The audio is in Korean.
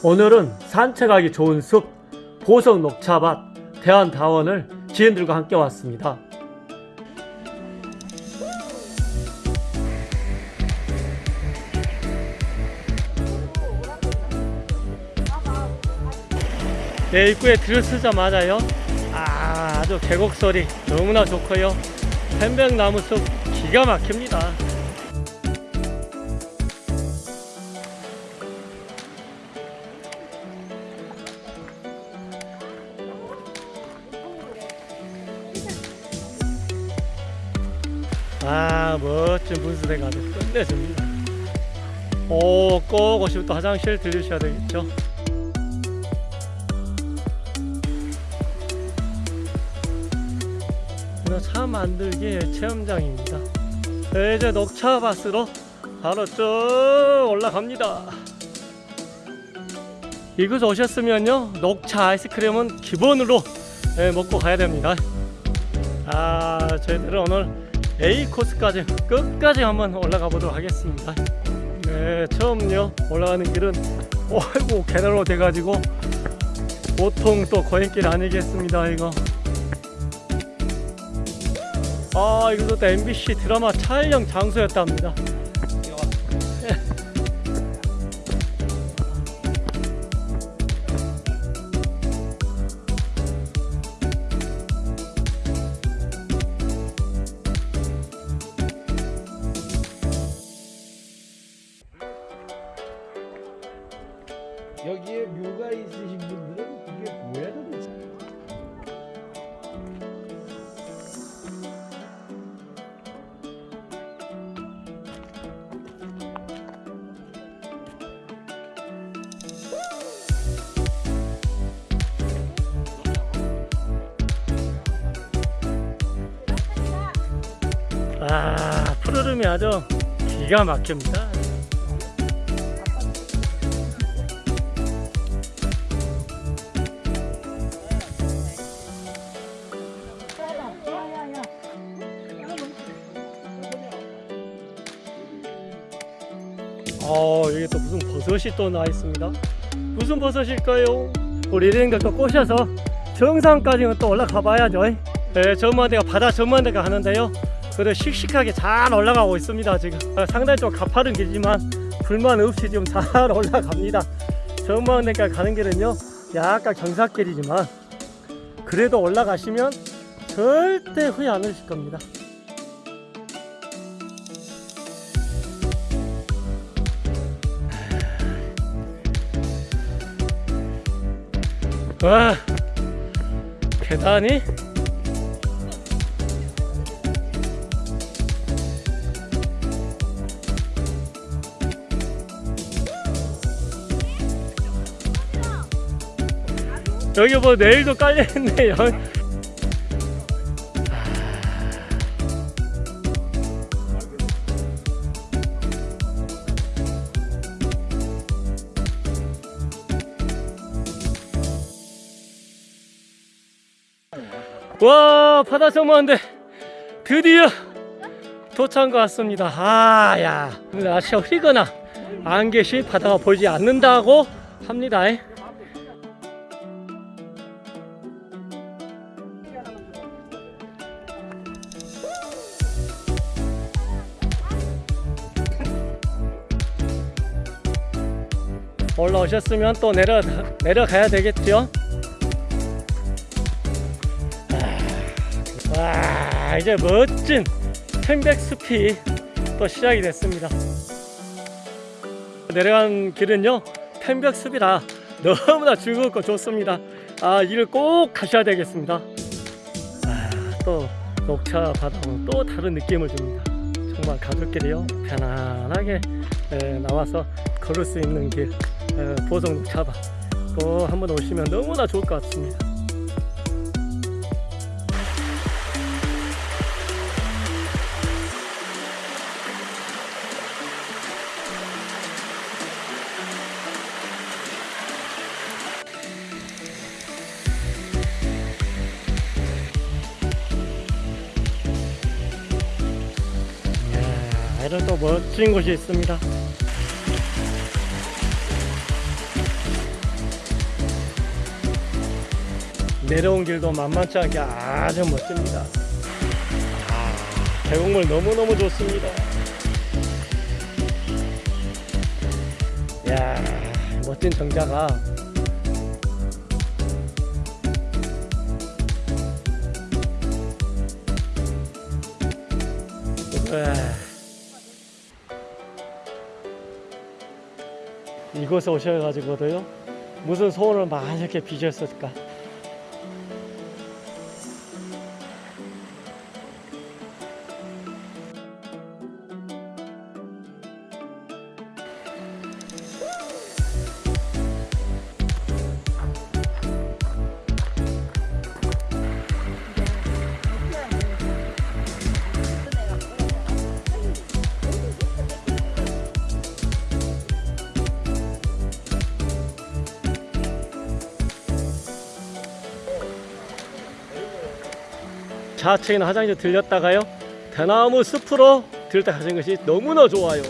오늘은 산책하기 좋은 숲 보석 녹차밭 대한다원을 지인들과 함께 왔습니다. 네, 입구에 들어서자마자요. 아, 아주 계곡 소리 너무나 좋고요. 편백나무 숲 기가 막힙니다. 아, 멋진 분수대가 아주 끝내줍니다. 오, 꼭 오시면 또 화장실 들르셔야 되겠죠. 차 만들기 체험장입니다. 네, 이제 녹차밭으로 바로 쭉 올라갑니다. 이곳 오셨으면요 녹차 아이스크림은 기본으로 네, 먹고 가야 됩니다. 아 저희들은 오늘 A 코스까지 끝까지 한번 올라가 보도록 하겠습니다. 네 처음요 올라가는 길은 어이구 계단으로 돼가지고 보통 또 고행길 아니겠습니다 이거. 아 이것도 MBC 드라마 촬영 장소였답니다. 여기에 묘가 있으신 분들은 이게 뭐야 도대체? 아 푸르름이 아주 기가 막힙니다. 어 여기 또 무슨 버섯이 또 나와 있습니다. 무슨 버섯일까요? 우리 이런가 꼬셔서 정상까지는 또 올라가 봐야죠. 네, 전망대가 바다 전망대가 하는데요. 그래 씩씩하게 잘 올라가고 있습니다. 지금 어, 상당히 좀 가파른 길이지만 불만 없이 지금 잘 올라갑니다. 전망대까지 가는 길은요, 약간 경사길이지만 그래도 올라가시면 절대 후회 안 하실 겁니다. 와 계단이 여기 뭐 내일도 깔려 있네 와 바다 정모한데 드디어 도착한 것 같습니다. 아야 날씨가 흐리거나 안 계시 바다가 보이지 않는다고 합니다. 올라오셨으면 또 내려 내려가야 되겠죠 와 이제 멋진 편백숲이 또 시작이 됐습니다. 내려간 길은요 편백숲이라 너무나 즐겁고 좋습니다. 아 이를 꼭 가셔야 되겠습니다. 아, 또 녹차 바다는 또 다른 느낌을 줍니다. 정말 가족끼리요 편안하게 에, 나와서 걸을 수 있는 길 에, 보성 녹차밭 꼭 한번 오시면 너무나 좋을 것 같습니다 이런 또 멋진 곳이 있습니다. 내려온 길도 만만치 않게 아주 멋집니다. 아, 계곡물 너무너무 좋습니다. 이야 멋진 정자가. 으아. 이곳에 오셔가지고도요 무슨 소원을 많이 이렇게 비셨을까 있는 화장실 들렸다가요. 대나무 숲으로 들다 가는 것이 너무나 좋아요